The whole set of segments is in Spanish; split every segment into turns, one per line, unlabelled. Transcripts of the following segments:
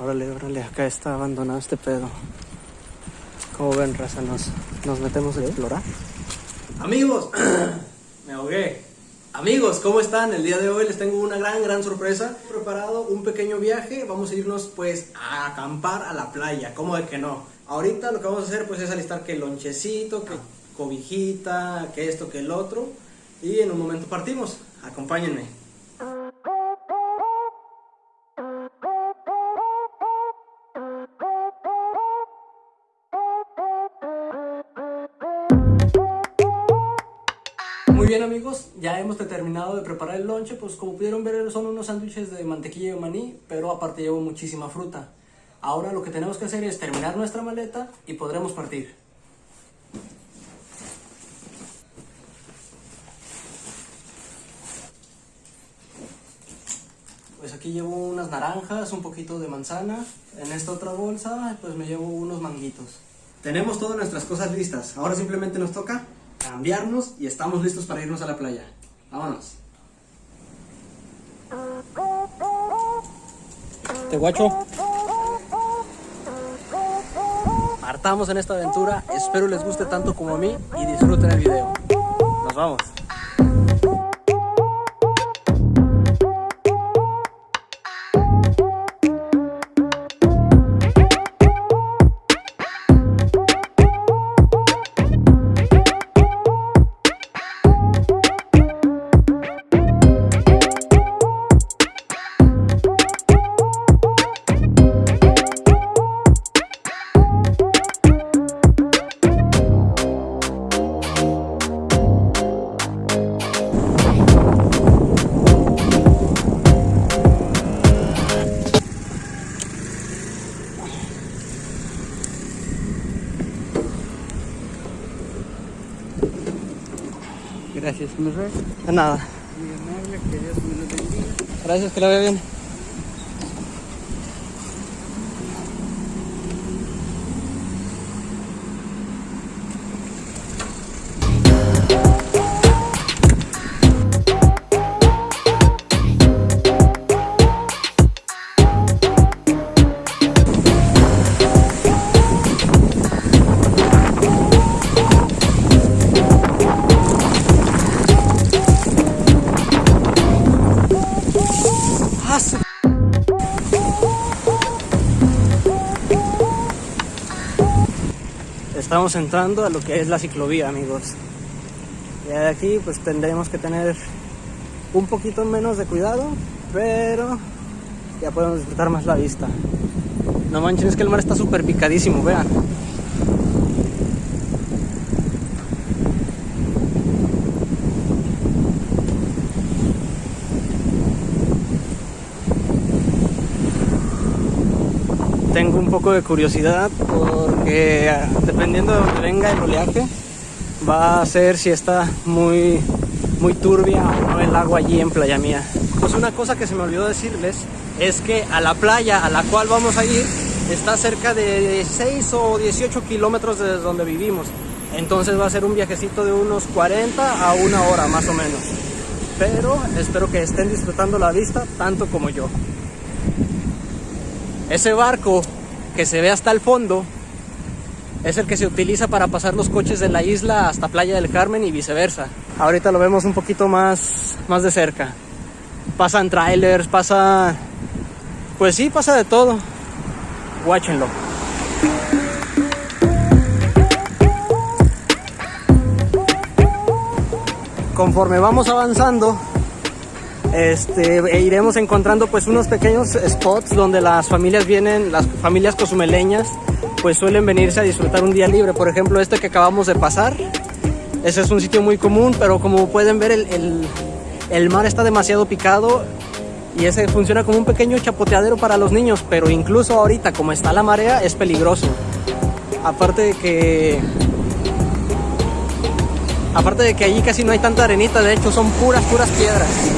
Órale, órale, acá está abandonado este pedo. Como ven, raza, nos, nos metemos a explorar. Amigos, me ahogué. Amigos, ¿cómo están? El día de hoy les tengo una gran, gran sorpresa. He preparado un pequeño viaje. Vamos a irnos, pues, a acampar a la playa. ¿Cómo de que no? Ahorita lo que vamos a hacer, pues, es alistar que lonchecito, que cobijita, que esto, que el otro. Y en un momento partimos. Acompáñenme. Muy bien amigos, ya hemos terminado de preparar el lonche, pues como pudieron ver son unos sándwiches de mantequilla y maní, pero aparte llevo muchísima fruta. Ahora lo que tenemos que hacer es terminar nuestra maleta y podremos partir. Pues aquí llevo unas naranjas, un poquito de manzana. En esta otra bolsa pues me llevo unos manguitos. Tenemos todas nuestras cosas listas. Ahora simplemente nos toca cambiarnos y estamos listos para irnos a la playa. Vámonos. Te guacho. Partamos en esta aventura. Espero les guste tanto como a mí y disfruten el video. Nos vamos. Gracias, mi rey. De nada.
Muy amable, que Dios me lo bendiga.
Gracias, que la vea bien. Estamos entrando a lo que es la ciclovía, amigos. Ya de aquí pues tendremos que tener un poquito menos de cuidado, pero ya podemos disfrutar más la vista. No manchen, es que el mar está súper picadísimo, vean. Tengo un poco de curiosidad porque ah, dependiendo de donde venga el oleaje va a ser si está muy muy turbia o no el agua allí en Playa Mía. Pues una cosa que se me olvidó decirles es que a la playa a la cual vamos a ir está cerca de 6 o 18 kilómetros de donde vivimos. Entonces va a ser un viajecito de unos 40 a una hora más o menos. Pero espero que estén disfrutando la vista tanto como yo. Ese barco que se ve hasta el fondo es el que se utiliza para pasar los coches de la isla hasta Playa del Carmen y viceversa. Ahorita lo vemos un poquito más, más de cerca. Pasan trailers, pasa... Pues sí, pasa de todo. Guáchenlo. Conforme vamos avanzando, este, e iremos encontrando pues unos pequeños spots donde las familias vienen, las familias cozumeleñas, pues suelen venirse a disfrutar un día libre. Por ejemplo, este que acabamos de pasar, ese es un sitio muy común, pero como pueden ver el, el, el mar está demasiado picado y ese funciona como un pequeño chapoteadero para los niños, pero incluso ahorita como está la marea es peligroso. Aparte de que aparte de que allí casi no hay tanta arenita, de hecho son puras puras piedras.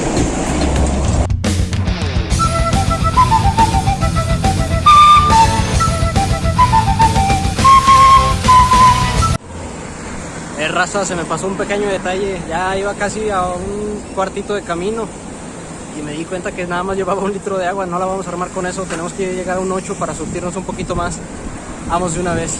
Raza, se me pasó un pequeño detalle. Ya iba casi a un cuartito de camino. y me di cuenta que nada más llevaba un litro de agua, no la vamos a armar con eso, tenemos que llegar a un 8 para surtirnos un poquito más. Vamos de una vez.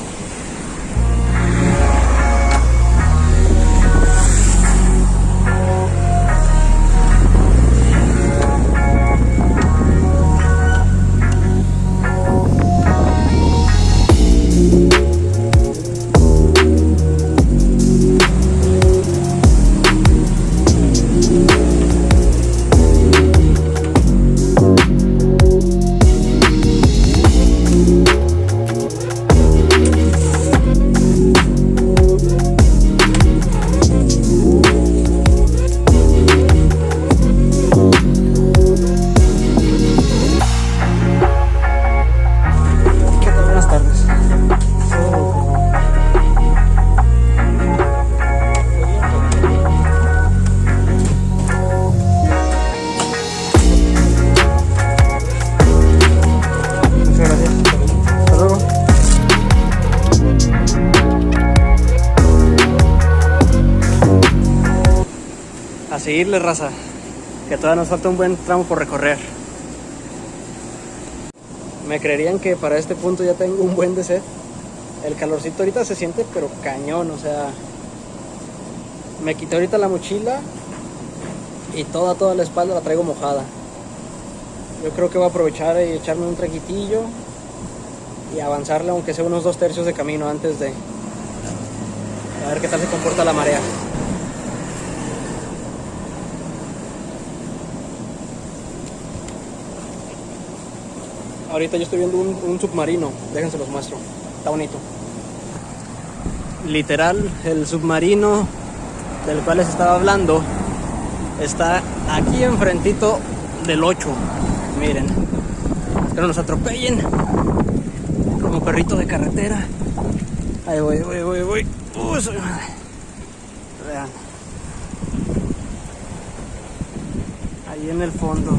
Seguirle, raza. Que todavía nos falta un buen tramo por recorrer. Me creerían que para este punto ya tengo un buen de sed. El calorcito ahorita se siente pero cañón, o sea... Me quité ahorita la mochila y toda, toda la espalda la traigo mojada. Yo creo que voy a aprovechar y echarme un traquitillo y avanzarle aunque sea unos dos tercios de camino antes de... A ver qué tal se comporta la marea. Ahorita yo estoy viendo un, un submarino, déjense los muestro, está bonito. Literal, el submarino del cual les estaba hablando está aquí enfrentito del 8. Miren, que no nos atropellen como perrito de carretera. Ahí voy, voy, voy, voy. Uy, soy madre. Vean. Ahí en el fondo.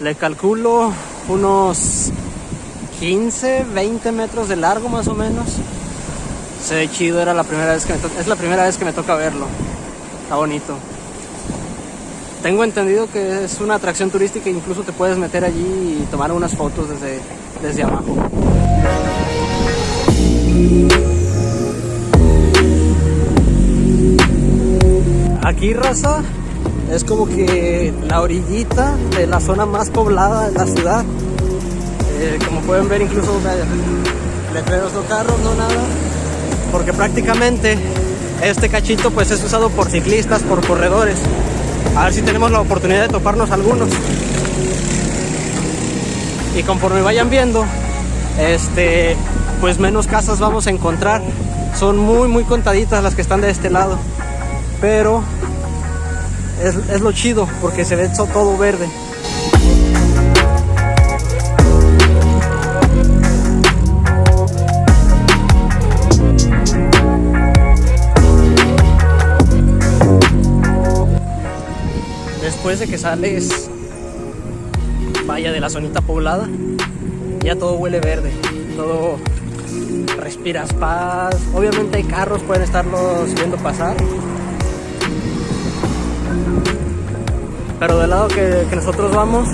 Le calculo unos 15, 20 metros de largo más o menos. Se ve chido, era la primera vez que me es la primera vez que me toca verlo. Está bonito. Tengo entendido que es una atracción turística, incluso te puedes meter allí y tomar unas fotos desde, desde abajo. Aquí, raza, es como que la orillita de la zona más poblada de la ciudad. Eh, como pueden ver, incluso letreros no carros, no nada. Porque prácticamente este cachito pues es usado por ciclistas, por corredores. A ver si tenemos la oportunidad de toparnos algunos. Y conforme vayan viendo, este, pues menos casas vamos a encontrar. Son muy, muy contaditas las que están de este lado. Pero es, es lo chido porque se ve todo verde. Después de que sales, vaya de la zonita poblada, ya todo huele verde, todo respiras paz. Obviamente hay carros, pueden estarlos viendo pasar. Pero del lado que, nosotros vamos,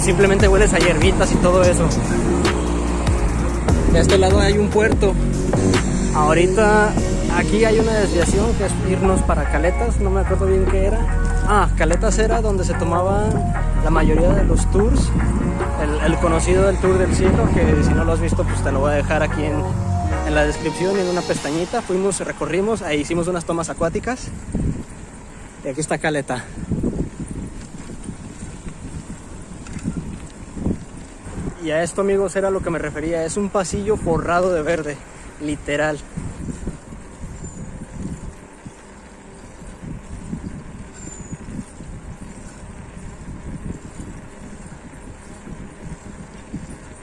simplemente hueles a hierbitas y todo eso. De este lado hay un puerto. Ahorita aquí hay una desviación que es irnos para Caletas, no me acuerdo bien qué era. Ah, Caletas era donde se tomaban la mayoría de los tours. El, conocido del Tour del Cielo, que si no lo has visto, pues te lo voy a dejar aquí en, la descripción en una pestañita. Fuimos, recorrimos, ahí hicimos unas tomas acuáticas. Y aquí está Caleta. Y a esto, amigos, era lo que me refería. Es un pasillo forrado de verde, literal.